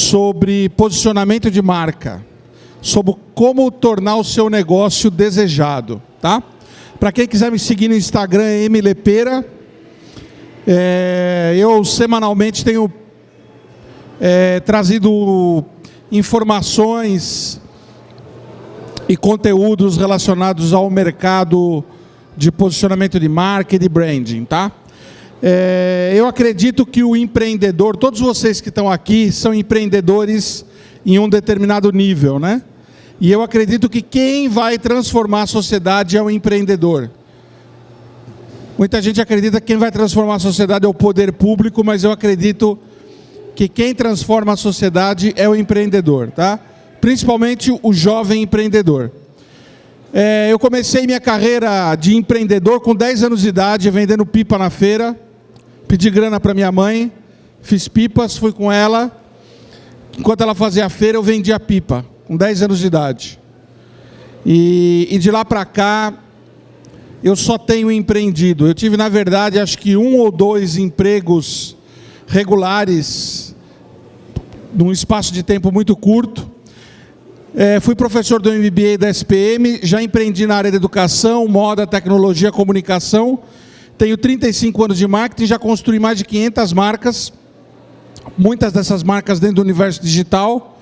sobre posicionamento de marca, sobre como tornar o seu negócio desejado, tá? Para quem quiser me seguir no Instagram, é mlepeira. É, eu semanalmente tenho é, trazido informações e conteúdos relacionados ao mercado de posicionamento de marca e de branding, tá? É, eu acredito que o empreendedor, todos vocês que estão aqui são empreendedores em um determinado nível, né? E eu acredito que quem vai transformar a sociedade é o empreendedor. Muita gente acredita que quem vai transformar a sociedade é o poder público, mas eu acredito que quem transforma a sociedade é o empreendedor, tá? Principalmente o jovem empreendedor. É, eu comecei minha carreira de empreendedor com 10 anos de idade, vendendo pipa na feira. Pedi grana para minha mãe, fiz pipas, fui com ela. Enquanto ela fazia a feira, eu vendia pipa, com 10 anos de idade. E, e de lá para cá, eu só tenho empreendido. Eu tive, na verdade, acho que um ou dois empregos regulares, num espaço de tempo muito curto. É, fui professor do MBA da SPM, já empreendi na área da educação, moda, tecnologia, comunicação tenho 35 anos de marketing, já construí mais de 500 marcas, muitas dessas marcas dentro do universo digital,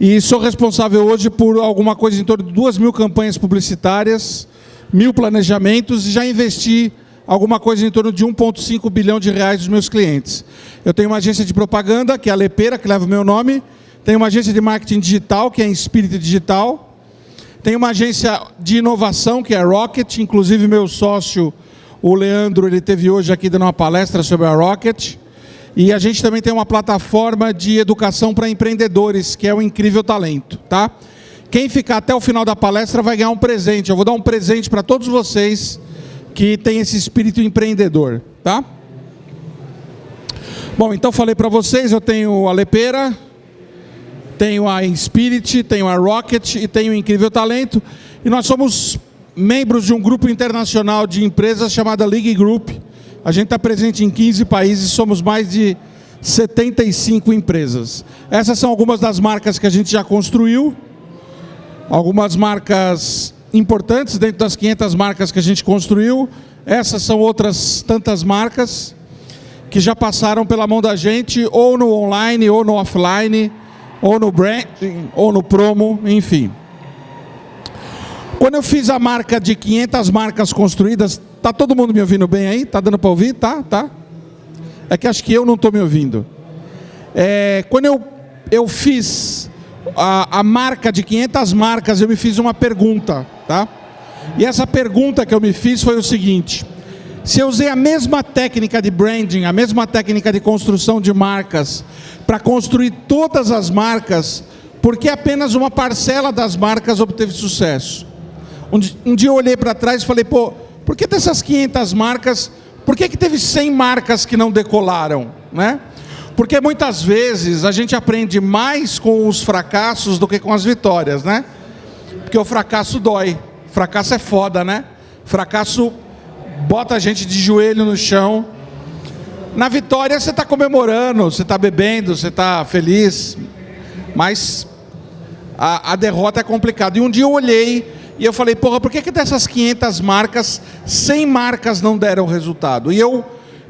e sou responsável hoje por alguma coisa em torno de 2 mil campanhas publicitárias, mil planejamentos, e já investi alguma coisa em torno de 1,5 bilhão de reais dos meus clientes. Eu tenho uma agência de propaganda, que é a Lepeira, que leva o meu nome, tenho uma agência de marketing digital, que é a Spirit Digital, tenho uma agência de inovação, que é a Rocket, inclusive meu sócio o Leandro ele teve hoje aqui dando uma palestra sobre a Rocket. E a gente também tem uma plataforma de educação para empreendedores, que é o Incrível Talento, tá? Quem ficar até o final da palestra vai ganhar um presente. Eu vou dar um presente para todos vocês que têm esse espírito empreendedor, tá? Bom, então falei para vocês, eu tenho a Lepeira, tenho a Inspirit, tenho a Rocket e tenho o Incrível Talento. E nós somos membros de um grupo internacional de empresas chamada League Group. A gente está presente em 15 países, somos mais de 75 empresas. Essas são algumas das marcas que a gente já construiu, algumas marcas importantes dentro das 500 marcas que a gente construiu. Essas são outras tantas marcas que já passaram pela mão da gente, ou no online, ou no offline, ou no branding, ou no promo, enfim. Quando eu fiz a marca de 500 marcas construídas, tá todo mundo me ouvindo bem aí? Tá dando para ouvir? Tá, tá. É que acho que eu não estou me ouvindo. É, quando eu, eu fiz a, a marca de 500 marcas, eu me fiz uma pergunta, tá? E essa pergunta que eu me fiz foi o seguinte: se eu usei a mesma técnica de branding, a mesma técnica de construção de marcas, para construir todas as marcas, por que apenas uma parcela das marcas obteve sucesso? Um, dia eu olhei para trás e falei, pô, por que dessas 500 marcas, por que, que teve 100 marcas que não decolaram? Né? Porque muitas vezes a gente aprende mais com os fracassos do que com as vitórias, né? Porque o fracasso dói, fracasso é foda, né? Fracasso bota a gente de joelho no chão. Na vitória você está comemorando, você está bebendo, você está feliz, mas a, a derrota é complicada. E um dia eu olhei e eu falei, porra, por que, que dessas 500 marcas, 100 marcas não deram resultado? E eu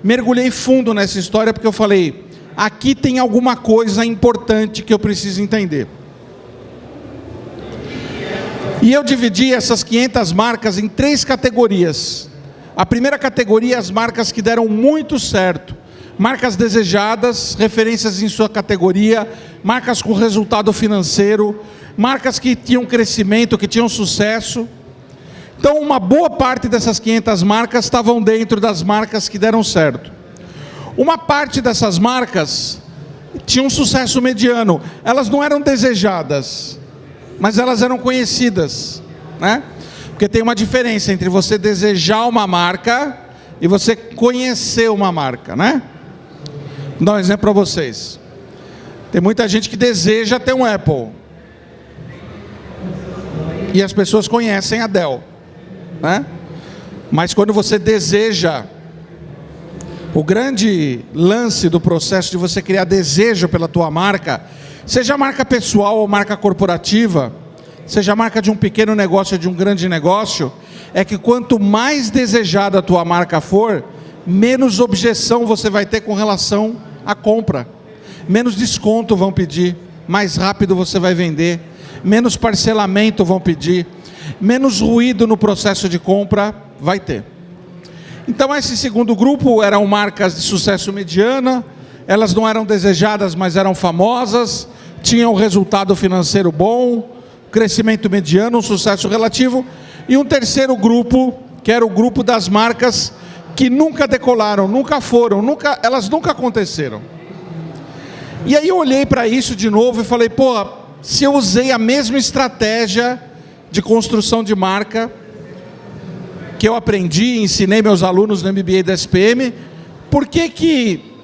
mergulhei fundo nessa história porque eu falei, aqui tem alguma coisa importante que eu preciso entender. E eu dividi essas 500 marcas em três categorias. A primeira categoria as marcas que deram muito certo. Marcas desejadas, referências em sua categoria, marcas com resultado financeiro, marcas que tinham crescimento, que tinham sucesso. Então, uma boa parte dessas 500 marcas estavam dentro das marcas que deram certo. Uma parte dessas marcas tinha um sucesso mediano. Elas não eram desejadas, mas elas eram conhecidas, né? Porque tem uma diferença entre você desejar uma marca e você conhecer uma marca, né? Vou dar um exemplo para vocês. Tem muita gente que deseja ter um Apple, e as pessoas conhecem a Dell. Né? Mas quando você deseja, o grande lance do processo de você criar desejo pela tua marca, Seja marca pessoal ou marca corporativa, seja marca de um pequeno negócio ou de um grande negócio, é que quanto mais desejada a tua marca for, menos objeção você vai ter com relação à compra. Menos desconto vão pedir, mais rápido você vai vender, menos parcelamento vão pedir, menos ruído no processo de compra vai ter. Então esse segundo grupo eram marcas de sucesso mediana, elas não eram desejadas, mas eram famosas, tinham resultado financeiro bom, crescimento mediano, um sucesso relativo, e um terceiro grupo, que era o grupo das marcas que nunca decolaram, nunca foram, nunca, elas nunca aconteceram. E aí eu olhei para isso de novo e falei, pô, se eu usei a mesma estratégia de construção de marca que eu aprendi, ensinei meus alunos no MBA da SPM, por que que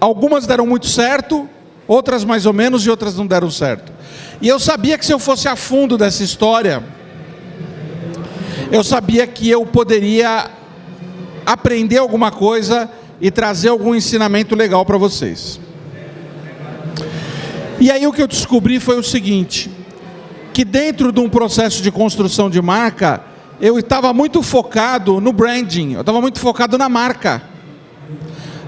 algumas deram muito certo, outras mais ou menos e outras não deram certo? E eu sabia que se eu fosse a fundo dessa história, eu sabia que eu poderia aprender alguma coisa e trazer algum ensinamento legal para vocês. E aí o que eu descobri foi o seguinte, que dentro de um processo de construção de marca, eu estava muito focado no branding, eu estava muito focado na marca.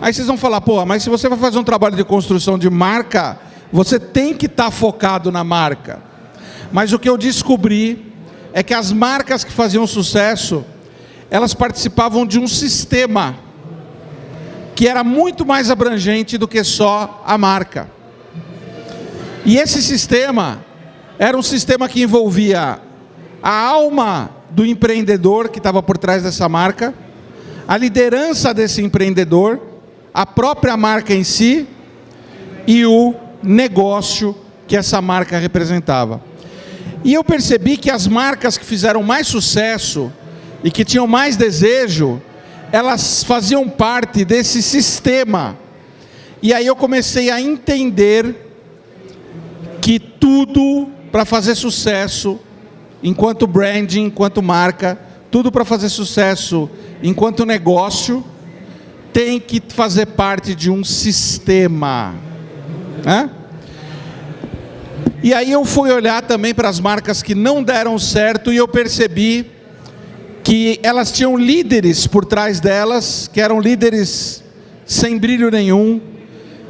Aí vocês vão falar, pô, mas se você vai fazer um trabalho de construção de marca, você tem que estar tá focado na marca. Mas o que eu descobri é que as marcas que faziam sucesso, elas participavam de um sistema que era muito mais abrangente do que só a marca. E esse sistema era um sistema que envolvia a alma do empreendedor que estava por trás dessa marca, a liderança desse empreendedor, a própria marca em si e o negócio que essa marca representava. E eu percebi que as marcas que fizeram mais sucesso e que tinham mais desejo, elas faziam parte desse sistema. E aí eu comecei a entender que tudo para fazer sucesso, enquanto branding, enquanto marca, tudo para fazer sucesso enquanto negócio, tem que fazer parte de um sistema. Né? E aí eu fui olhar também para as marcas que não deram certo e eu percebi que elas tinham líderes por trás delas, que eram líderes sem brilho nenhum,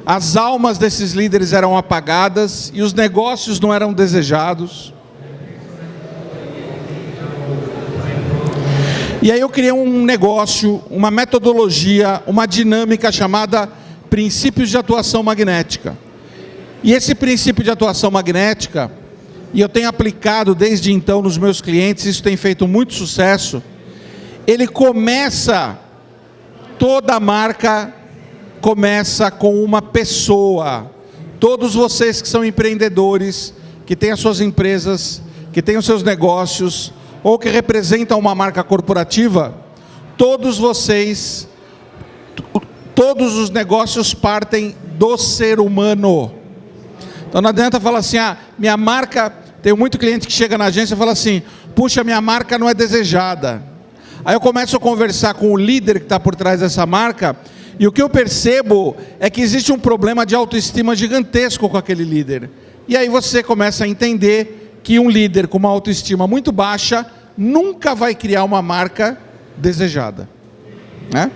as almas desses líderes eram apagadas e os negócios não eram desejados. E aí eu criei um negócio, uma metodologia, uma dinâmica chamada princípios de atuação magnética. E esse princípio de atuação magnética, e eu tenho aplicado desde então nos meus clientes, isso tem feito muito sucesso, ele começa toda a marca começa com uma pessoa. Todos vocês que são empreendedores, que têm as suas empresas, que têm os seus negócios, ou que representam uma marca corporativa, todos vocês, todos os negócios partem do ser humano. Então não adianta falar assim, ah, minha marca, tem muito cliente que chega na agência e fala assim, puxa, minha marca não é desejada. Aí eu começo a conversar com o líder que está por trás dessa marca, e o que eu percebo é que existe um problema de autoestima gigantesco com aquele líder. E aí você começa a entender que um líder com uma autoestima muito baixa nunca vai criar uma marca desejada. Né?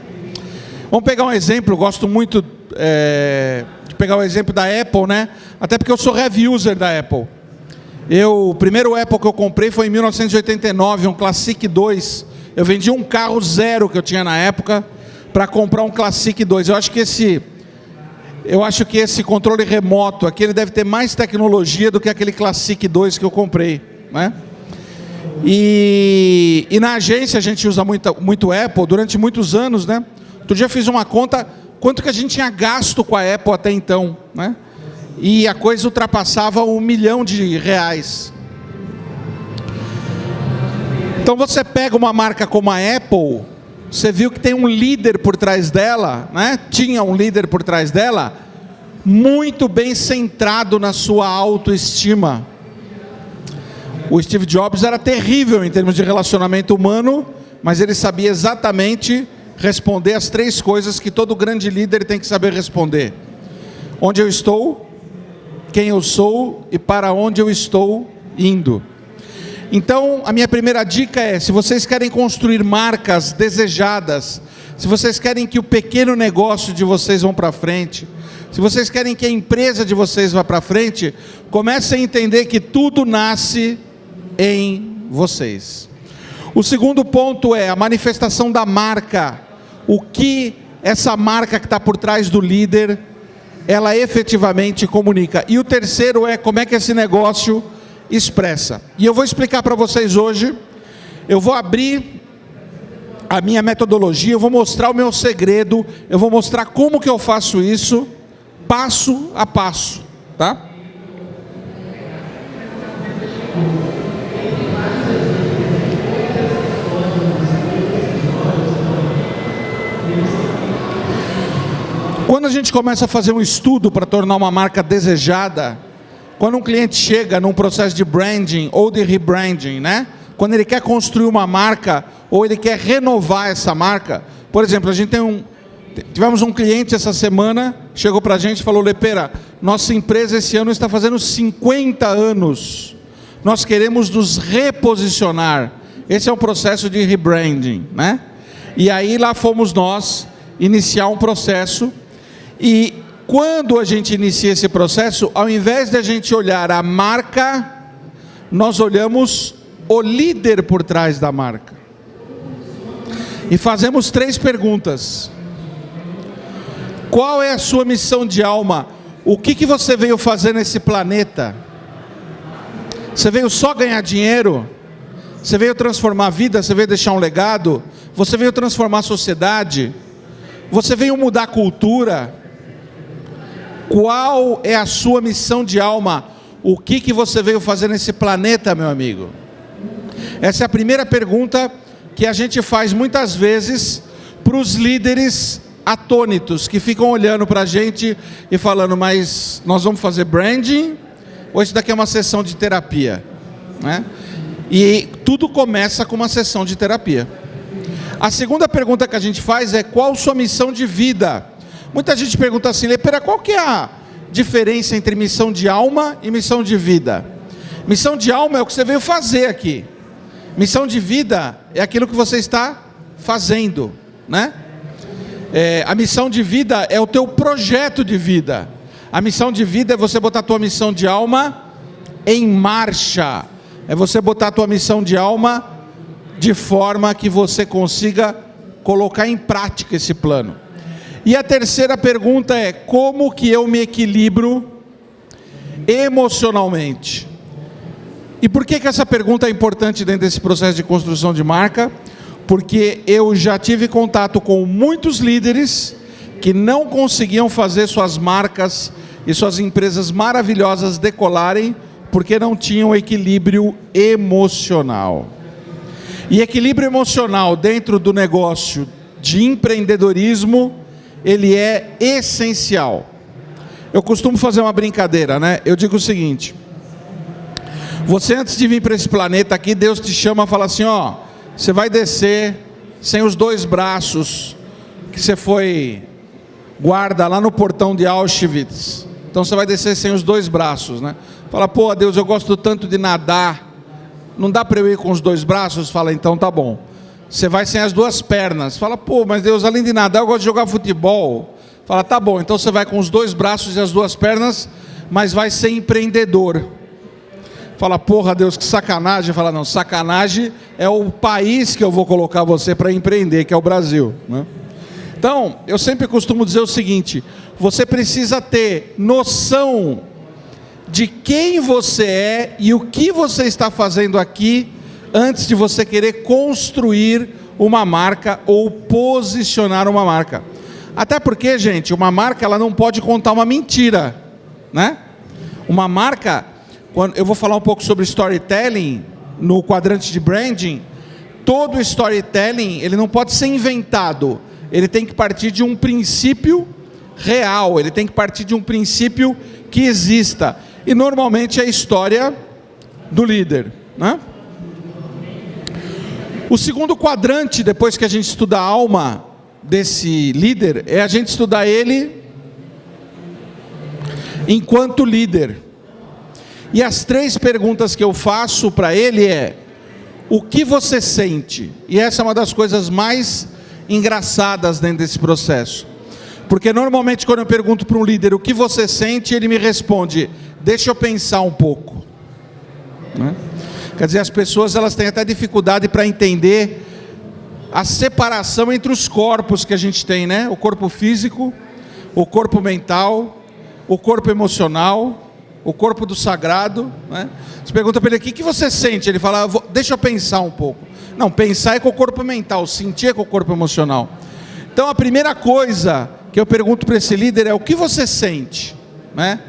Vamos pegar um exemplo, gosto muito é, de pegar o exemplo da Apple, né? até porque eu sou heavy user da Apple. Eu, o primeiro Apple que eu comprei foi em 1989, um Classic 2. Eu vendi um carro zero que eu tinha na época, para comprar um Classic 2. Eu acho que esse eu acho que esse controle remoto aqui ele deve ter mais tecnologia do que aquele Classic 2 que eu comprei, né? E, e na agência a gente usa muito, muito Apple durante muitos anos, né? Outro dia eu fiz uma conta quanto que a gente tinha gasto com a Apple até então, né? E a coisa ultrapassava um milhão de reais. Então você pega uma marca como a Apple, você viu que tem um líder por trás dela, né? tinha um líder por trás dela, muito bem centrado na sua autoestima. O Steve Jobs era terrível em termos de relacionamento humano, mas ele sabia exatamente responder as três coisas que todo grande líder tem que saber responder. Onde eu estou, quem eu sou e para onde eu estou indo. Então, a minha primeira dica é: se vocês querem construir marcas desejadas, se vocês querem que o pequeno negócio de vocês vão para frente, se vocês querem que a empresa de vocês vá para frente, comecem a entender que tudo nasce em vocês. O segundo ponto é a manifestação da marca. O que essa marca que está por trás do líder, ela efetivamente comunica. E o terceiro é como é que esse negócio expressa. E eu vou explicar para vocês hoje. Eu vou abrir a minha metodologia, eu vou mostrar o meu segredo, eu vou mostrar como que eu faço isso passo a passo, tá? Quando a gente começa a fazer um estudo para tornar uma marca desejada, quando um cliente chega num processo de branding ou de rebranding, né? Quando ele quer construir uma marca ou ele quer renovar essa marca, por exemplo, a gente tem um, Tivemos um cliente essa semana, chegou para a gente e falou, Lepera, nossa empresa esse ano está fazendo 50 anos. Nós queremos nos reposicionar. Esse é um processo de rebranding, né? E aí lá fomos nós iniciar um processo e quando a gente inicia esse processo, ao invés de a gente olhar a marca, nós olhamos o líder por trás da marca. E fazemos três perguntas. Qual é a sua missão de alma? O que, que você veio fazer nesse planeta? Você veio só ganhar dinheiro? Você veio transformar a vida? Você veio deixar um legado? Você veio transformar a sociedade? Você veio mudar a cultura? Qual é a sua missão de alma? O que, que você veio fazer nesse planeta, meu amigo? Essa é a primeira pergunta que a gente faz muitas vezes para os líderes atônitos, que ficam olhando para a gente e falando, mas nós vamos fazer branding ou isso daqui é uma sessão de terapia? Né? E tudo começa com uma sessão de terapia. A segunda pergunta que a gente faz é qual sua missão de vida? Muita gente pergunta assim, Lepera, qual que é a diferença entre missão de alma e missão de vida? Missão de alma é o que você veio fazer aqui. Missão de vida é aquilo que você está fazendo, né? É, a missão de vida é o teu projeto de vida. A missão de vida é você botar a tua missão de alma em marcha. É você botar a tua missão de alma de forma que você consiga colocar em prática esse plano. E a terceira pergunta é: como que eu me equilibro emocionalmente? E por que, que essa pergunta é importante dentro desse processo de construção de marca? porque eu já tive contato com muitos líderes que não conseguiam fazer suas marcas e suas empresas maravilhosas decolarem porque não tinham equilíbrio emocional. E equilíbrio emocional dentro do negócio de empreendedorismo, ele é essencial. Eu costumo fazer uma brincadeira, né? Eu digo o seguinte: você antes de vir para esse planeta aqui, Deus te chama e fala assim, ó, você vai descer sem os dois braços que você foi guarda lá no portão de Auschwitz. Então você vai descer sem os dois braços, né? Fala, pô, Deus, eu gosto tanto de nadar. Não dá para eu ir com os dois braços? Fala, então tá bom. Você vai sem as duas pernas. Fala, pô, mas Deus, além de nadar, eu gosto de jogar futebol. Fala, tá bom, então você vai com os dois braços e as duas pernas, mas vai ser empreendedor. Fala, porra, Deus, que sacanagem. Fala, não, sacanagem é o país que eu vou colocar você para empreender, que é o Brasil. Né? Então, eu sempre costumo dizer o seguinte: você precisa ter noção de quem você é e o que você está fazendo aqui antes de você querer construir uma marca ou posicionar uma marca. Até porque, gente, uma marca ela não pode contar uma mentira, né? Uma marca quando eu vou falar um pouco sobre storytelling no quadrante de branding, todo storytelling ele não pode ser inventado, ele tem que partir de um princípio real, ele tem que partir de um princípio que exista. E normalmente é a história do líder. Né? O segundo quadrante, depois que a gente estuda a alma desse líder, é a gente estudar ele enquanto líder. E as três perguntas que eu faço para ele é: o que você sente? E essa é uma das coisas mais engraçadas dentro desse processo. Porque normalmente quando eu pergunto para um líder o que você sente, ele me responde: deixa eu pensar um pouco. Né? Quer dizer, as pessoas elas têm até dificuldade para entender a separação entre os corpos que a gente tem, né? O corpo físico, o corpo mental, o corpo emocional, o corpo do sagrado. Né? Você pergunta para ele: o que, que você sente? Ele fala: deixa eu pensar um pouco. Não, pensar é com o corpo mental, sentir é com o corpo emocional. Então a primeira coisa que eu pergunto para esse líder é: o que você sente? Né?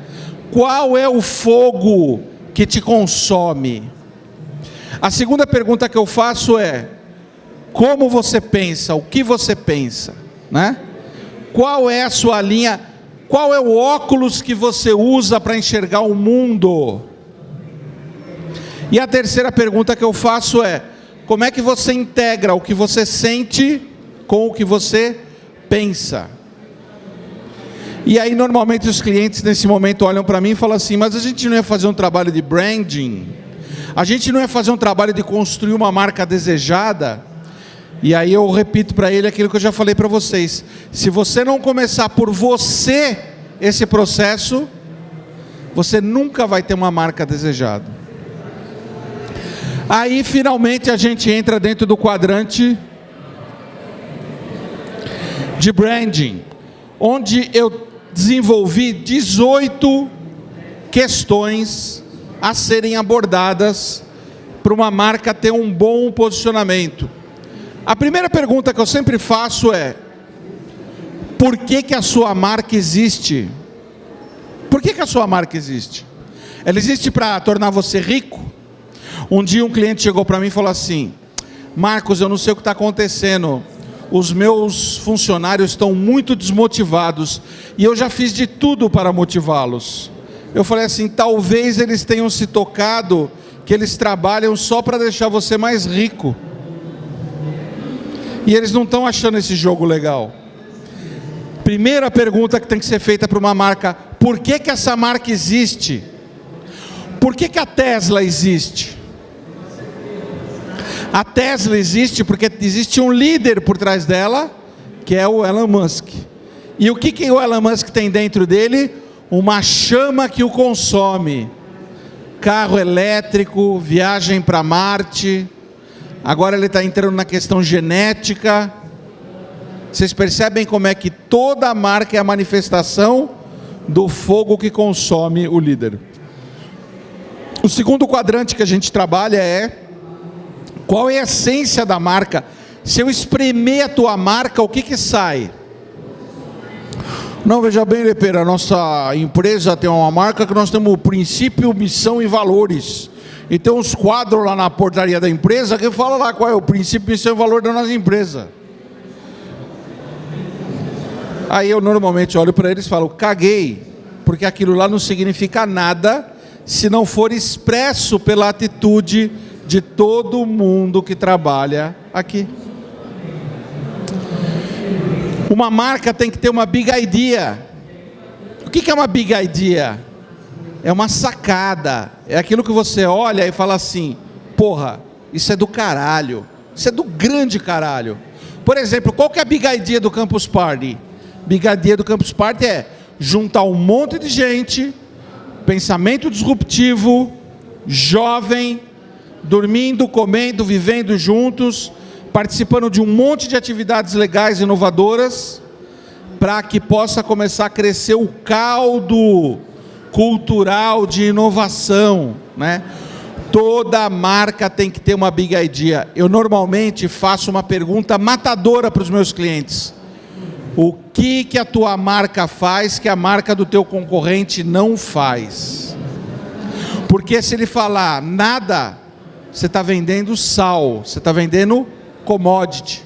Qual é o fogo que te consome? A segunda pergunta que eu faço é: como você pensa? O que você pensa? Né? Qual é a sua linha? Qual é o óculos que você usa para enxergar o mundo? E a terceira pergunta que eu faço é: como é que você integra o que você sente com o que você pensa? E aí, normalmente, os clientes nesse momento olham para mim e falam assim: mas a gente não ia fazer um trabalho de branding? A gente não ia fazer um trabalho de construir uma marca desejada? E aí eu repito para ele aquilo que eu já falei para vocês: se você não começar por você esse processo, você nunca vai ter uma marca desejada. Aí finalmente a gente entra dentro do quadrante de branding, onde eu desenvolvi 18 questões a serem abordadas para uma marca ter um bom posicionamento. A primeira pergunta que eu sempre faço é: por que, que a sua marca existe? Por que, que a sua marca existe? Ela existe para tornar você rico? Um dia um cliente chegou para mim e falou assim: Marcos, eu não sei o que está acontecendo. Os meus funcionários estão muito desmotivados e eu já fiz de tudo para motivá-los. Eu falei assim: talvez eles tenham se tocado que eles trabalham só para deixar você mais rico. E eles não estão achando esse jogo legal. Primeira pergunta que tem que ser feita para uma marca: por que, que essa marca existe? Por que, que a Tesla existe? A Tesla existe porque existe um líder por trás dela, que é o Elon Musk. E o que, que o Elon Musk tem dentro dele? Uma chama que o consome. Carro elétrico, viagem para Marte. Agora ele está entrando na questão genética. Vocês percebem como é que toda marca é a manifestação do fogo que consome o líder. O segundo quadrante que a gente trabalha é qual é a essência da marca? Se eu espremer a tua marca, o que que sai? Não, veja bem, Lepeira, a nossa empresa tem uma marca que nós temos princípio, missão e valores. E tem uns quadros lá na portaria da empresa que fala lá qual é o princípio, missão e valor da nossa empresa. Aí eu normalmente olho para eles e falo, caguei, porque aquilo lá não significa nada se não for expresso pela atitude de todo mundo que trabalha aqui. Uma marca tem que ter uma big idea. O que é uma big idea? É uma sacada. É aquilo que você olha e fala assim: porra, isso é do caralho. Isso é do grande caralho. Por exemplo, qual que é a big idea do Campus Party? Big idea do Campus Party é juntar um monte de gente, pensamento disruptivo, jovem, dormindo, comendo, vivendo juntos, participando de um monte de atividades legais inovadoras, para que possa começar a crescer o caldo cultural de inovação, né? Toda marca tem que ter uma big idea. Eu normalmente faço uma pergunta matadora para os meus clientes. O que que a tua marca faz que a marca do teu concorrente não faz? Porque se ele falar nada, você está vendendo sal, você está vendendo commodity.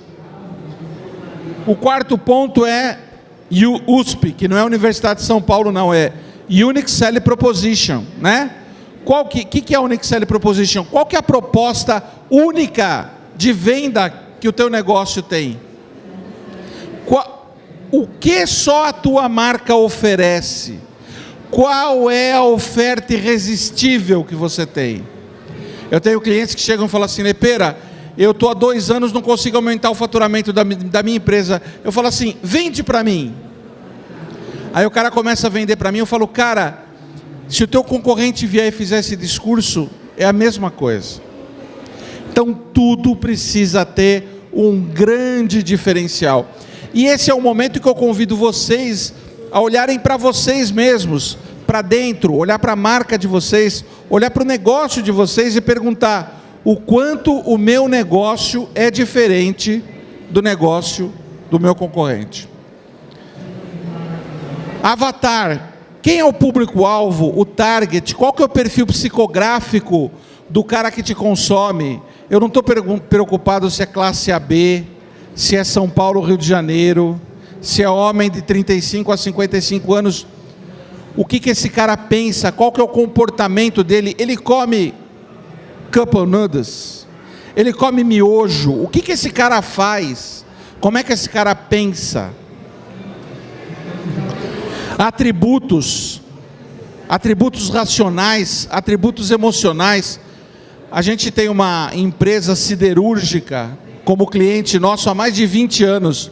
O quarto ponto é USP, que não é a Universidade de São Paulo, não, é Unique Selling Proposition, né? Qual que, que, que é a Unique Selling Proposition? Qual que é a proposta única de venda que o teu negócio tem? Qual, o que só a tua marca oferece? Qual é a oferta irresistível que você tem? Eu tenho clientes que chegam e falam assim, Lepera, eu estou há dois anos, não consigo aumentar o faturamento da, da minha empresa. Eu falo assim, vende para mim. Aí o cara começa a vender para mim, eu falo, cara, se o teu concorrente vier e fizer esse discurso, é a mesma coisa. Então tudo precisa ter um grande diferencial. E esse é o momento que eu convido vocês a olharem para vocês mesmos, para dentro, olhar para a marca de vocês, olhar para o negócio de vocês e perguntar o quanto o meu negócio é diferente do negócio do meu concorrente. Avatar. Quem é o público-alvo, o target? Qual que é o perfil psicográfico do cara que te consome? Eu não estou preocupado se é classe AB, se é São Paulo, Rio de Janeiro, se é homem de 35 a 55 anos. O que, que esse cara pensa? Qual que é o comportamento dele? Ele come noodles? Ele come miojo? O que, que esse cara faz? Como é que esse cara pensa? atributos, atributos racionais, atributos emocionais. A gente tem uma empresa siderúrgica como cliente nosso há mais de 20 anos,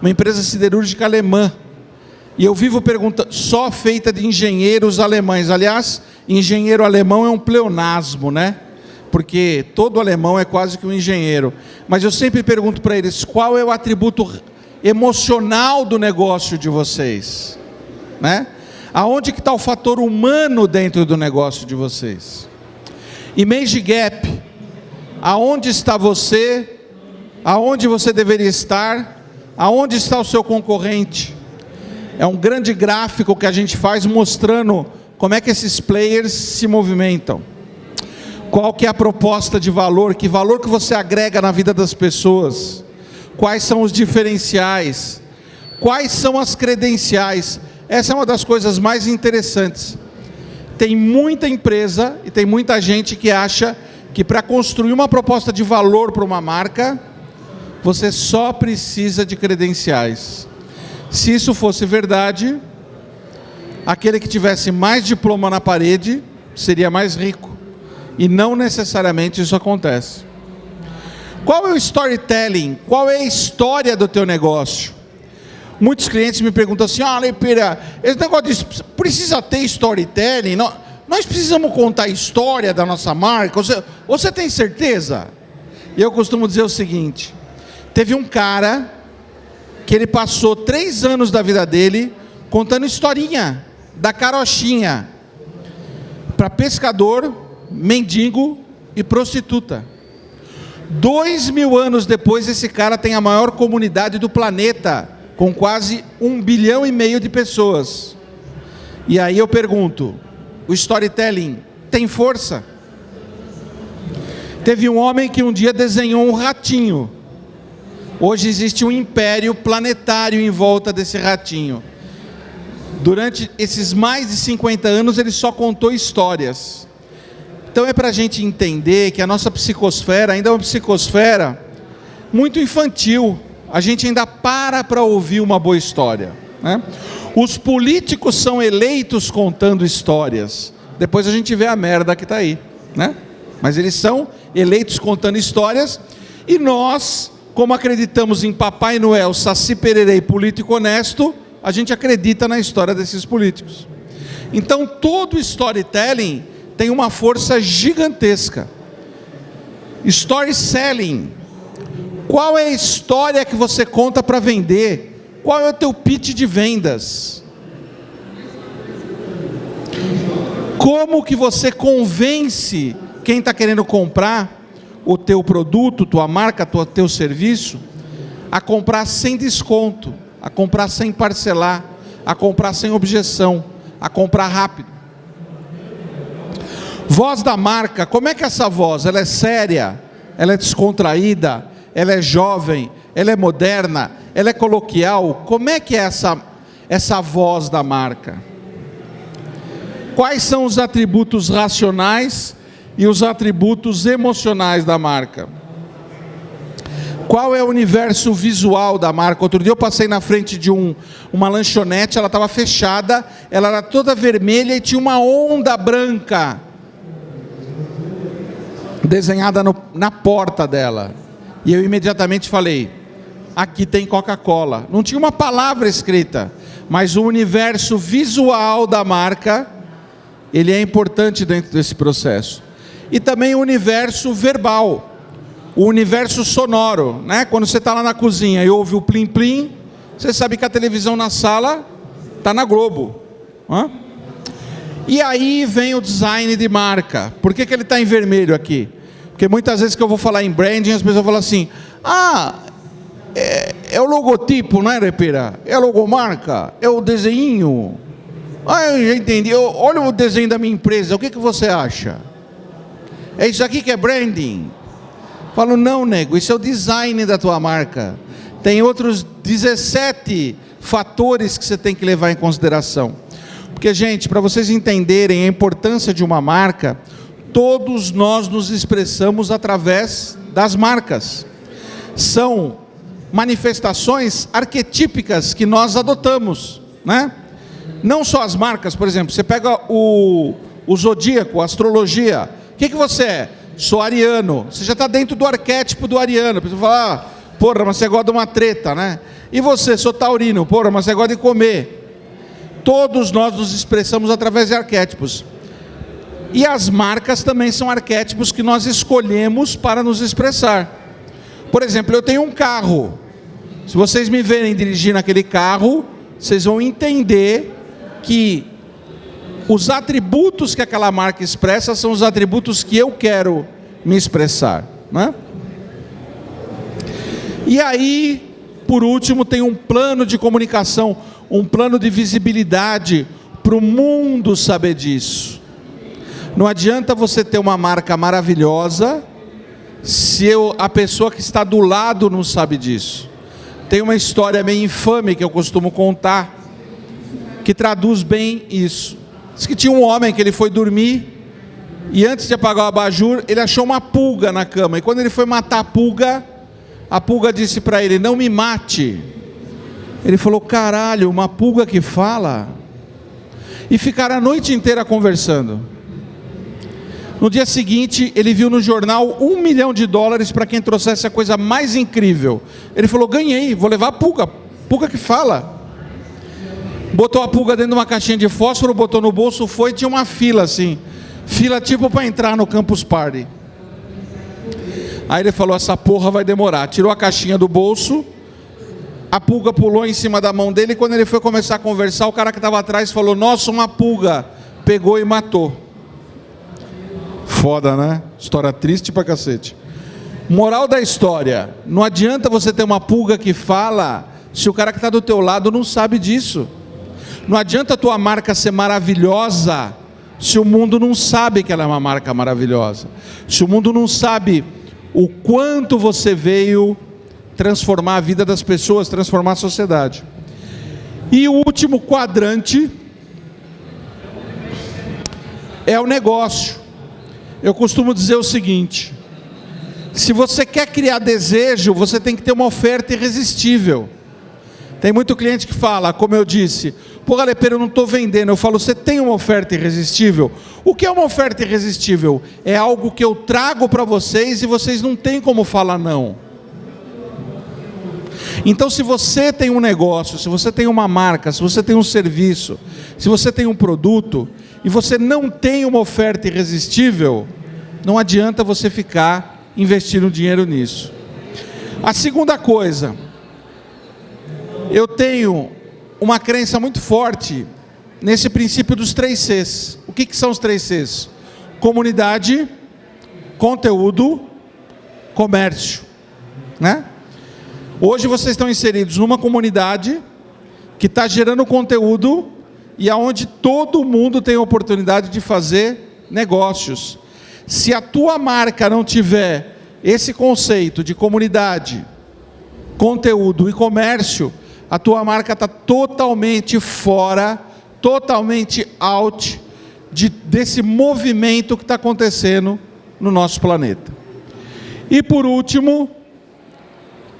uma empresa siderúrgica alemã. E eu vivo perguntando, só feita de engenheiros alemães. Aliás, engenheiro alemão é um pleonasmo, né? Porque todo alemão é quase que um engenheiro. Mas eu sempre pergunto para eles, qual é o atributo emocional do negócio de vocês? né? Aonde que está o fator humano dentro do negócio de vocês? Image gap. Aonde está você? Aonde você deveria estar? Aonde está o seu concorrente? É um grande gráfico que a gente faz mostrando como é que esses players se movimentam. Qual que é a proposta de valor? Que valor que você agrega na vida das pessoas? Quais são os diferenciais? Quais são as credenciais? Essa é uma das coisas mais interessantes. Tem muita empresa e tem muita gente que acha que para construir uma proposta de valor para uma marca, você só precisa de credenciais. Se isso fosse verdade, aquele que tivesse mais diploma na parede seria mais rico. E não necessariamente isso acontece. Qual é o storytelling? Qual é a história do teu negócio? Muitos clientes me perguntam assim, ah, Lepeira, esse negócio precisa ter storytelling? Nós, nós precisamos contar a história da nossa marca? Você, você tem certeza? E eu costumo dizer o seguinte, teve um cara que ele passou três anos da vida dele contando historinha da carochinha para pescador, mendigo e prostituta. Dois mil anos depois, esse cara tem a maior comunidade do planeta com quase um bilhão e meio de pessoas. E aí eu pergunto: o storytelling tem força? Teve um homem que um dia desenhou um ratinho. Hoje existe um império planetário em volta desse ratinho. Durante esses mais de 50 anos ele só contou histórias. Então é para a gente entender que a nossa psicosfera ainda é uma psicosfera muito infantil a gente ainda para para ouvir uma boa história. Né? Os políticos são eleitos contando histórias. Depois a gente vê a merda que está aí. Né? Mas eles são eleitos contando histórias. E nós, como acreditamos em Papai Noel, Saci Pererei, político honesto, a gente acredita na história desses políticos. Então todo storytelling tem uma força gigantesca. Storytelling qual é a história que você conta para vender? Qual é o teu pitch de vendas? Como que você convence quem está querendo comprar o teu produto, tua marca, tua, teu serviço, a comprar sem desconto, a comprar sem parcelar, a comprar sem objeção, a comprar rápido? Voz da marca, como é que é essa voz? Ela é séria? Ela é descontraída? ela é jovem, ela é moderna, ela é coloquial. Como é que é essa, essa voz da marca? Quais são os atributos racionais e os atributos emocionais da marca? Qual é o universo visual da marca? Outro dia eu passei na frente de um, uma lanchonete, ela estava fechada ela era toda vermelha e tinha uma onda branca desenhada no, na porta dela. E eu imediatamente falei: aqui tem Coca-Cola. Não tinha uma palavra escrita, mas o universo visual da marca, ele é importante dentro desse processo. E também o universo verbal, o universo sonoro, né? Quando você está lá na cozinha e ouve o plim plim, você sabe que a televisão na sala está na Globo. Hã? E aí vem o design de marca. Por que, que ele está em vermelho aqui? Porque muitas vezes que eu vou falar em branding, as pessoas falam assim: ah, é, é o logotipo, não é, Repira? É a logomarca? É o desenho? Ah, eu já entendi. Eu, olha o desenho da minha empresa, o que, que você acha? É isso aqui que é branding? Falo, não, nego, isso é o design da tua marca. Tem outros 17 fatores que você tem que levar em consideração. Porque, gente, para vocês entenderem a importância de uma marca, todos nós nos expressamos através das marcas. São manifestações arquetípicas que nós adotamos, né? Não só as marcas, por exemplo, você pega o, o zodíaco, a astrologia. O que, que você é? Sou ariano. Você já está dentro do arquétipo do ariano. A pessoa fala, ah, porra, mas você gosta de uma treta, né? E você, sou taurino. Porra, mas você gosta de comer. Todos nós nos expressamos através de arquétipos. E as marcas também são arquétipos que nós escolhemos para nos expressar. Por exemplo, eu tenho um carro. Se vocês me verem dirigindo aquele carro, vocês vão entender que os atributos que aquela marca expressa são os atributos que eu quero me expressar. Né? E aí, por último, tem um plano de comunicação, um plano de visibilidade para o mundo saber disso. Não adianta você ter uma marca maravilhosa se eu, a pessoa que está do lado não sabe disso. Tem uma história meio infame que eu costumo contar, que traduz bem isso. Diz que tinha um homem que ele foi dormir e antes de apagar o abajur, ele achou uma pulga na cama. E quando ele foi matar a pulga, a pulga disse para ele: Não me mate. Ele falou: Caralho, uma pulga que fala. E ficaram a noite inteira conversando. No dia seguinte, ele viu no jornal um milhão de dólares para quem trouxesse a coisa mais incrível. Ele falou: ganhei, vou levar a pulga, pulga que fala. Botou a pulga dentro de uma caixinha de fósforo, botou no bolso, foi tinha uma fila assim, fila tipo para entrar no Campus Party. Aí ele falou: essa porra vai demorar. Tirou a caixinha do bolso, a pulga pulou em cima da mão dele. E quando ele foi começar a conversar, o cara que estava atrás falou: Nossa, uma pulga. Pegou e matou. Foda, né? História triste pra cacete. Moral da história: não adianta você ter uma pulga que fala se o cara que está do teu lado não sabe disso. Não adianta a tua marca ser maravilhosa se o mundo não sabe que ela é uma marca maravilhosa. Se o mundo não sabe o quanto você veio transformar a vida das pessoas, transformar a sociedade. E o último quadrante é o negócio. Eu costumo dizer o seguinte: se você quer criar desejo, você tem que ter uma oferta irresistível. Tem muito cliente que fala, como eu disse, pô, Galepeiro, eu não estou vendendo. Eu falo, você tem uma oferta irresistível? O que é uma oferta irresistível? É algo que eu trago para vocês e vocês não têm como falar não. Então, se você tem um negócio, se você tem uma marca, se você tem um serviço, se você tem um produto e você não tem uma oferta irresistível, não adianta você ficar investindo dinheiro nisso. A segunda coisa, eu tenho uma crença muito forte nesse princípio dos três Cs. O que, que são os três Cs? Comunidade, conteúdo, comércio. Né? Hoje vocês estão inseridos numa comunidade que está gerando conteúdo e aonde todo mundo tem a oportunidade de fazer negócios. Se a tua marca não tiver esse conceito de comunidade, conteúdo e comércio, a tua marca está totalmente fora, totalmente out de, desse movimento que está acontecendo no nosso planeta. E por último,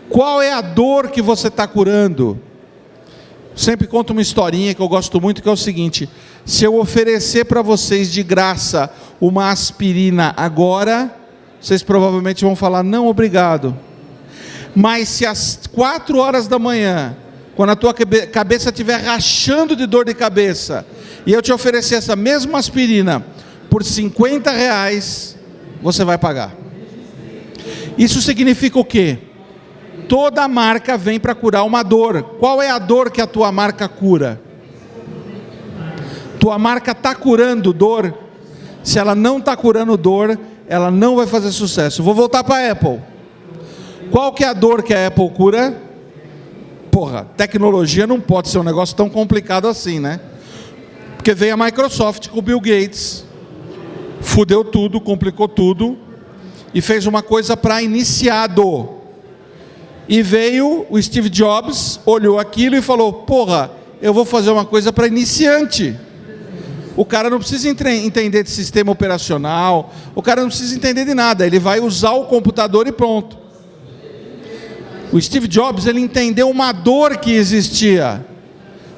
qual é a dor que você está curando? sempre conto uma historinha que eu gosto muito, que é o seguinte: se eu oferecer para vocês de graça uma aspirina agora, vocês provavelmente vão falar não, obrigado. Mas se às quatro horas da manhã, quando a tua cabeça estiver rachando de dor de cabeça, e eu te oferecer essa mesma aspirina por 50 reais, você vai pagar. Isso significa o quê? Toda marca vem para curar uma dor. Qual é a dor que a tua marca cura? Tua marca está curando dor. Se ela não está curando dor, ela não vai fazer sucesso. Vou voltar para a Apple. Qual que é a dor que a Apple cura? Porra, tecnologia não pode ser um negócio tão complicado assim, né? Porque veio a Microsoft com o Bill Gates, fudeu tudo, complicou tudo e fez uma coisa para iniciado. E veio o Steve Jobs, olhou aquilo e falou: Porra, eu vou fazer uma coisa para iniciante. O cara não precisa entender de sistema operacional, o cara não precisa entender de nada, ele vai usar o computador e pronto. O Steve Jobs, ele entendeu uma dor que existia.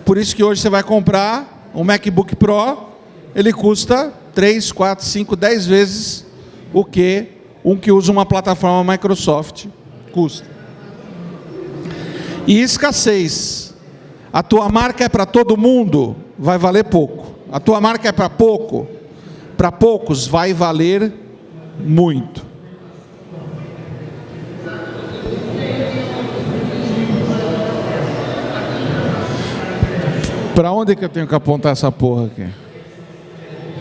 Por isso que hoje você vai comprar um MacBook Pro, ele custa 3, 4, 5, 10 vezes o que um que usa uma plataforma Microsoft custa. E escassez. A tua marca é para todo mundo, vai valer pouco. A tua marca é para pouco, para poucos vai valer muito. Para onde que eu tenho que apontar essa porra aqui?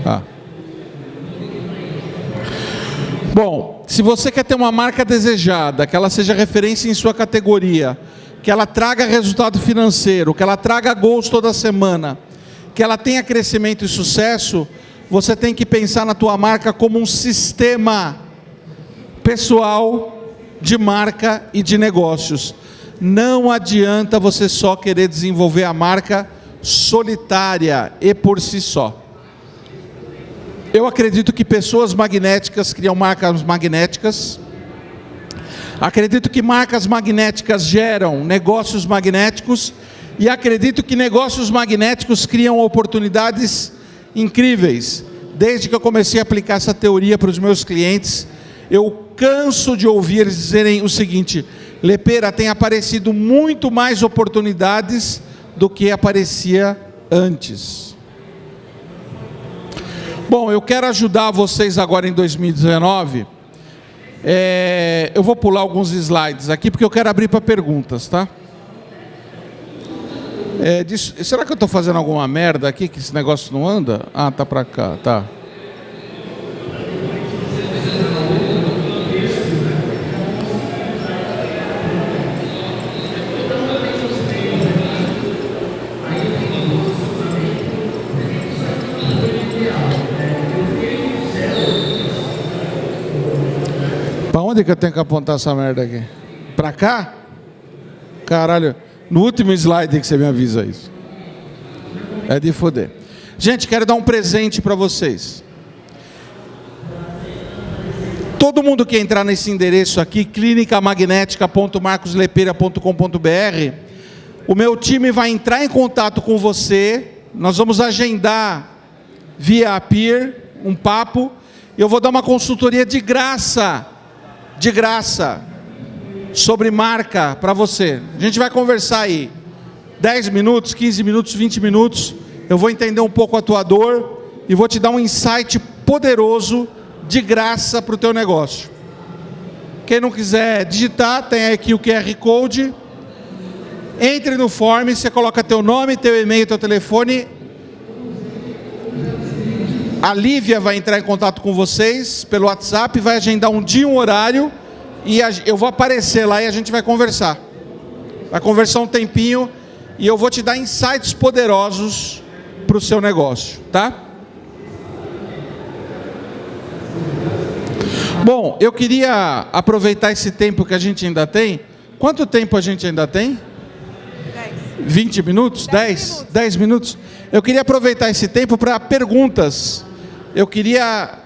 Ah. Bom, se você quer ter uma marca desejada, que ela seja referência em sua categoria, que ela traga resultado financeiro, que ela traga gols toda semana, que ela tenha crescimento e sucesso, você tem que pensar na tua marca como um sistema pessoal de marca e de negócios. Não adianta você só querer desenvolver a marca solitária e por si só. Eu acredito que pessoas magnéticas criam marcas magnéticas. Acredito que marcas magnéticas geram negócios magnéticos e acredito que negócios magnéticos criam oportunidades incríveis. Desde que eu comecei a aplicar essa teoria para os meus clientes, eu canso de ouvir eles dizerem o seguinte: Lepera, tem aparecido muito mais oportunidades do que aparecia antes. Bom, eu quero ajudar vocês agora em 2019. É, eu vou pular alguns slides aqui porque eu quero abrir para perguntas, tá? É, será que eu estou fazendo alguma merda aqui que esse negócio não anda? Ah, tá para cá, tá. Onde que eu tenho que apontar essa merda aqui? Para cá? Caralho. No último slide que você me avisa isso. É de foder. Gente, quero dar um presente para vocês. Todo mundo que entrar nesse endereço aqui, clinicamagnética.marcoslepeira.com.br, o meu time vai entrar em contato com você. Nós vamos agendar via Peer um papo. Eu vou dar uma consultoria de graça, de graça, sobre marca para você. A gente vai conversar aí 10 minutos, 15 minutos, 20 minutos. Eu vou entender um pouco a tua dor e vou te dar um insight poderoso de graça para o teu negócio. Quem não quiser digitar, tem aqui o QR Code. Entre no form, você coloca teu nome, teu e-mail, teu telefone. A Lívia vai entrar em contato com vocês pelo WhatsApp, vai agendar um dia, um horário e eu vou aparecer lá e a gente vai conversar. Vai conversar um tempinho e eu vou te dar insights poderosos para o seu negócio, tá? Bom, eu queria aproveitar esse tempo que a gente ainda tem. Quanto tempo a gente ainda tem? 10. 20 minutos? 10? 10 minutos. 10 minutos? Eu queria aproveitar esse tempo para perguntas. Eu queria.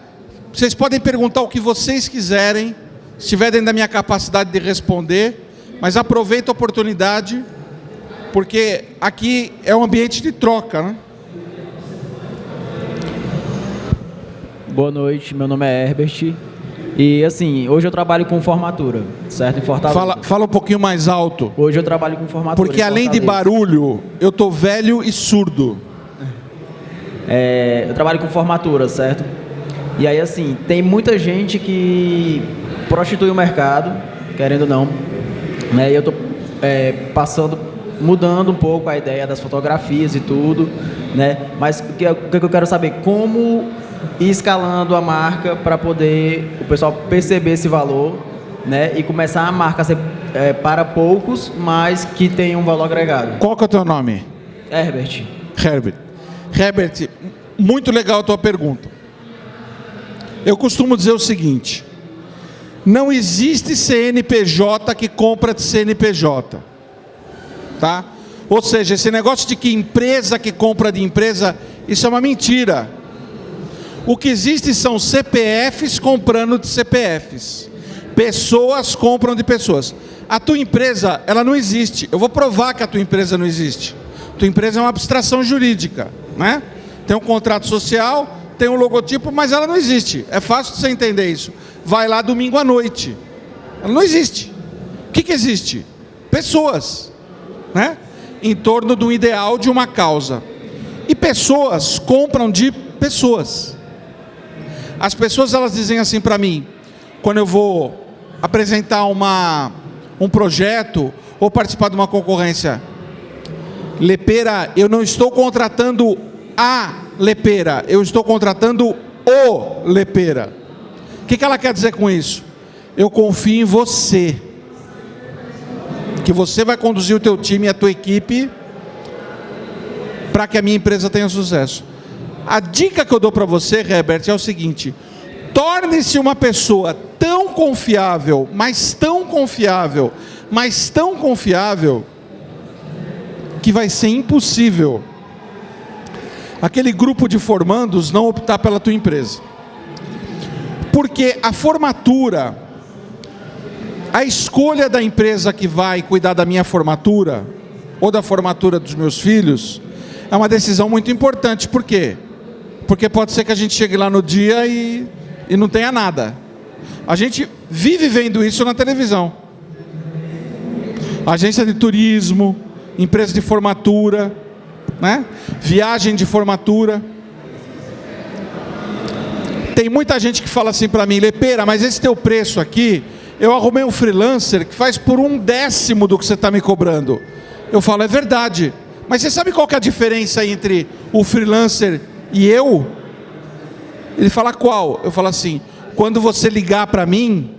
Vocês podem perguntar o que vocês quiserem estiver dentro da minha capacidade de responder, mas aproveito a oportunidade Porque aqui é um ambiente de troca, né? Boa noite, meu nome é Herbert. E assim, hoje eu trabalho com formatura, certo? Em Fortaleza. Fala, fala um pouquinho mais alto. Hoje eu trabalho com formatura. Porque além de barulho, eu tô velho e surdo. É, eu trabalho com formatura, certo? E aí, assim, tem muita gente que prostitui o mercado, querendo ou não. Né? E eu tô é, passando, mudando um pouco a ideia das fotografias e tudo, né? Mas o que, o que eu quero saber? Como ir escalando a marca para poder o pessoal perceber esse valor, né? E começar a marca a ser é, para poucos, mas que tem um valor agregado. Qual que é o teu nome? Herbert. Herbert. Herbert, muito legal a tua pergunta. Eu costumo dizer o seguinte: não existe CNPJ que compra de CNPJ. Tá? Ou seja, esse negócio de que empresa que compra de empresa, isso é uma mentira. O que existe são CPFs comprando de CPFs. Pessoas compram de pessoas. A tua empresa, ela não existe. Eu vou provar que a tua empresa não existe. Tua empresa é uma abstração jurídica, né? Tem um contrato social, tem um logotipo, mas ela não existe. É fácil você entender isso. Vai lá domingo à noite. Ela não existe. O que, que existe? Pessoas, né? Em torno um ideal, de uma causa. E pessoas compram de pessoas. As pessoas elas dizem assim para mim, quando eu vou apresentar uma, um projeto ou participar de uma concorrência, Lepeira, eu não estou contratando a Lepeira, eu estou contratando o Lepeira. O que, que ela quer dizer com isso? Eu confio em você, que você vai conduzir o teu time e a tua equipe para que a minha empresa tenha sucesso. A dica que eu dou para você, Herbert, é o seguinte: torne-se uma pessoa tão confiável, mas tão confiável, mas tão confiável, que vai ser impossível aquele grupo de formandos não optar pela tua empresa. Porque a formatura, a escolha da empresa que vai cuidar da minha formatura, ou da formatura dos meus filhos, é uma decisão muito importante. Por quê? Porque pode ser que a gente chegue lá no dia e, e não tenha nada. A gente vive vendo isso na televisão. Agência de turismo, empresa de formatura, né? viagem de formatura. Tem muita gente que fala assim para mim, Lepeira, mas esse teu preço aqui, eu arrumei um freelancer que faz por um décimo do que você está me cobrando. Eu falo, é verdade. Mas você sabe qual que é a diferença entre o freelancer e eu? Ele fala qual? Eu falo assim, quando você ligar para mim,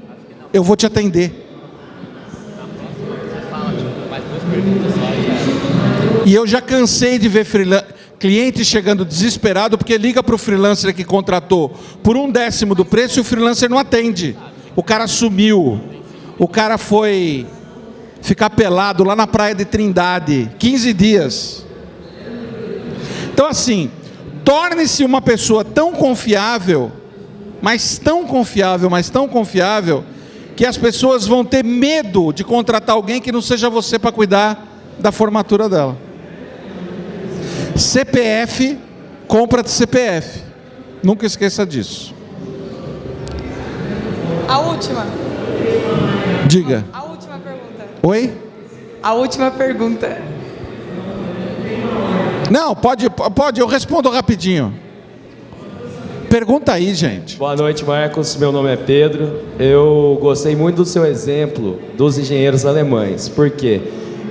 eu vou te atender. E eu já cansei de ver cliente chegando desesperado porque liga para o freelancer que contratou por um décimo do preço e o freelancer não atende. O cara sumiu. O cara foi ficar pelado lá na praia de Trindade, 15 dias. Então assim, torne-se uma pessoa tão confiável, mas tão confiável, mas tão confiável, que as pessoas vão ter medo de contratar alguém que não seja você para cuidar da formatura dela. CPF, compra de CPF. Nunca esqueça disso. A última. Diga. A última pergunta. Oi? A última pergunta. Não, pode, pode, eu respondo rapidinho. Pergunta aí, gente. Boa noite, Marcos. Meu nome é Pedro. Eu gostei muito do seu exemplo dos engenheiros alemães. Por quê?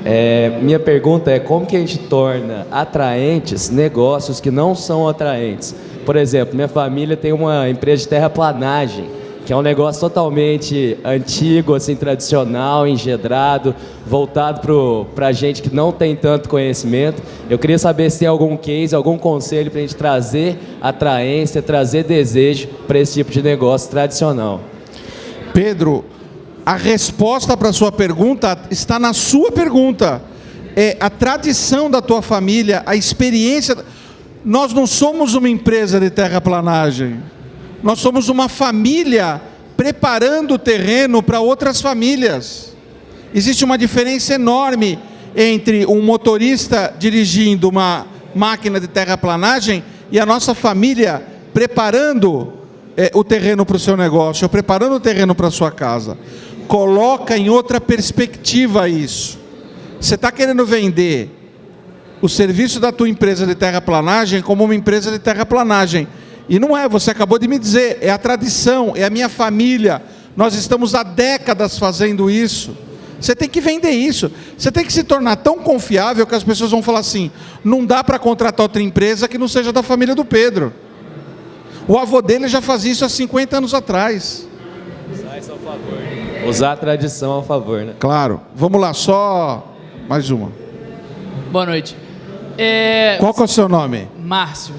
É, minha pergunta é como que a gente torna atraentes negócios que não são atraentes? Por exemplo, minha família tem uma empresa de terraplanagem, que é um negócio totalmente antigo, assim, tradicional, engedrado, voltado para gente que não tem tanto conhecimento. Eu queria saber se tem algum case, algum conselho para a gente trazer atraência, trazer desejo para esse tipo de negócio tradicional. Pedro, a resposta para a sua pergunta está na sua pergunta. É a tradição da tua família, a experiência. Nós não somos uma empresa de terraplanagem. Nós somos uma família preparando o terreno para outras famílias. Existe uma diferença enorme entre um motorista dirigindo uma máquina de terraplanagem e a nossa família preparando é, o terreno para o seu negócio, ou preparando o terreno para a sua casa. Coloca em outra perspectiva isso. Você está querendo vender o serviço da tua empresa de terraplanagem como uma empresa de terraplanagem. E não é, você acabou de me dizer, é a tradição, é a minha família. Nós estamos há décadas fazendo isso. Você tem que vender isso. Você tem que se tornar tão confiável que as pessoas vão falar assim: não dá para contratar outra empresa que não seja da família do Pedro. O avô dele já fazia isso há 50 anos atrás. Usar isso ao favor. Usar a tradição ao favor, né? Claro. Vamos lá, só mais uma. Boa noite. É, Qual que é o seu nome? Márcio.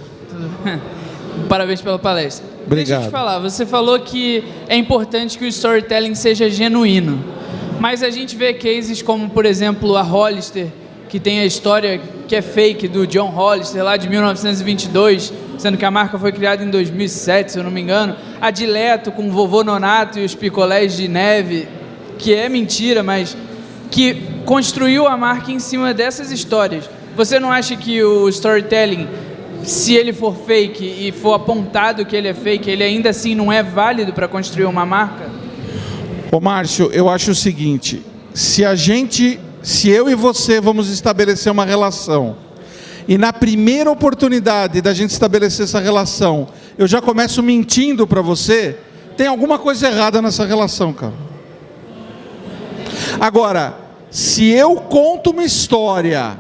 Parabéns pela palestra. Deixa eu Obrigado. te falar, você falou que é importante que o storytelling seja genuíno. Mas a gente vê cases como, por exemplo, a Hollister, que tem a história que é fake do John Hollister lá de 1922, sendo que a marca foi criada em 2007, se eu não me engano. A Dileto com o vovô Nonato e os picolés de neve, que é mentira, mas que construiu a marca em cima dessas histórias. Você não acha que o storytelling, se ele for fake e for apontado que ele é fake, ele ainda assim não é válido para construir uma marca? Ô Márcio, eu acho o seguinte: se a gente, se eu e você vamos estabelecer uma relação, e na primeira oportunidade da gente estabelecer essa relação, eu já começo mentindo para você, tem alguma coisa errada nessa relação, cara. Agora, se eu conto uma história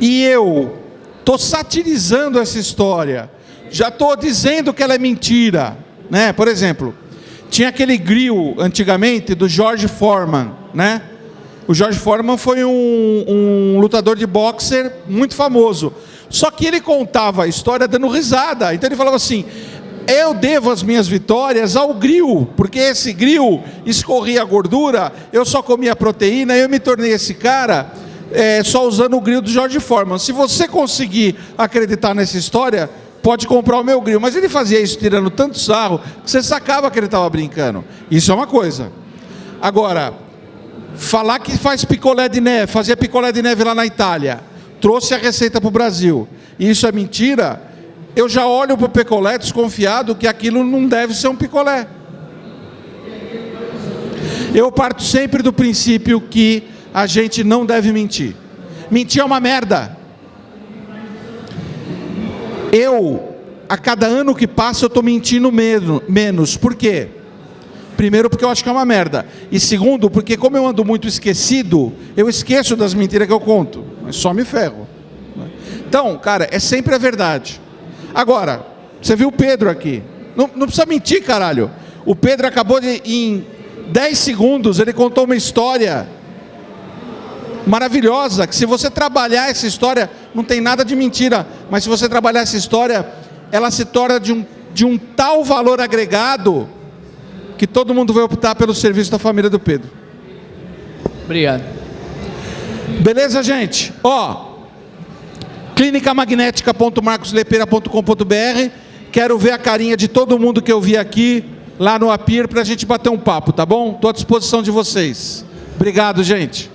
e eu estou satirizando essa história, já estou dizendo que ela é mentira, né? Por exemplo, tinha aquele grill antigamente do George Foreman, né? O George Foreman foi um, um lutador de boxer muito famoso. Só que ele contava a história dando risada. Então ele falava assim: eu devo as minhas vitórias ao grill, porque esse grill escorria gordura, eu só comia proteína, eu me tornei esse cara é, só usando o grill do George Foreman. Se você conseguir acreditar nessa história, pode comprar o meu grill. Mas ele fazia isso tirando tanto sarro que você sacava que ele estava brincando. Isso é uma coisa. Agora, falar que faz picolé de neve, fazia picolé de neve lá na Itália, trouxe a receita para o Brasil, e isso é mentira, eu já olho para o picolé desconfiado que aquilo não deve ser um picolé. Eu parto sempre do princípio que a gente não deve mentir. Mentir é uma merda. Eu, a cada ano que passa, eu estou mentindo menos. menos. Por quê? Primeiro, porque eu acho que é uma merda. E segundo, porque como eu ando muito esquecido, eu esqueço das mentiras que eu conto. Mas só me ferro. Então, cara, é sempre a verdade. Agora, você viu o Pedro aqui. Não, não precisa mentir, caralho. O Pedro acabou de, em 10 segundos, ele contou uma história maravilhosa, que se você trabalhar essa história, não tem nada de mentira, mas se você trabalhar essa história, ela se torna de um, de um tal valor agregado que todo mundo vai optar pelo serviço da família do Pedro. Obrigado. Beleza, gente? Ó, clinicamagnética.marcoslepeira.com.br Quero ver a carinha de todo mundo que eu vi aqui lá no Apir para a gente bater um papo, tá bom? Estou à disposição de vocês. Obrigado, gente.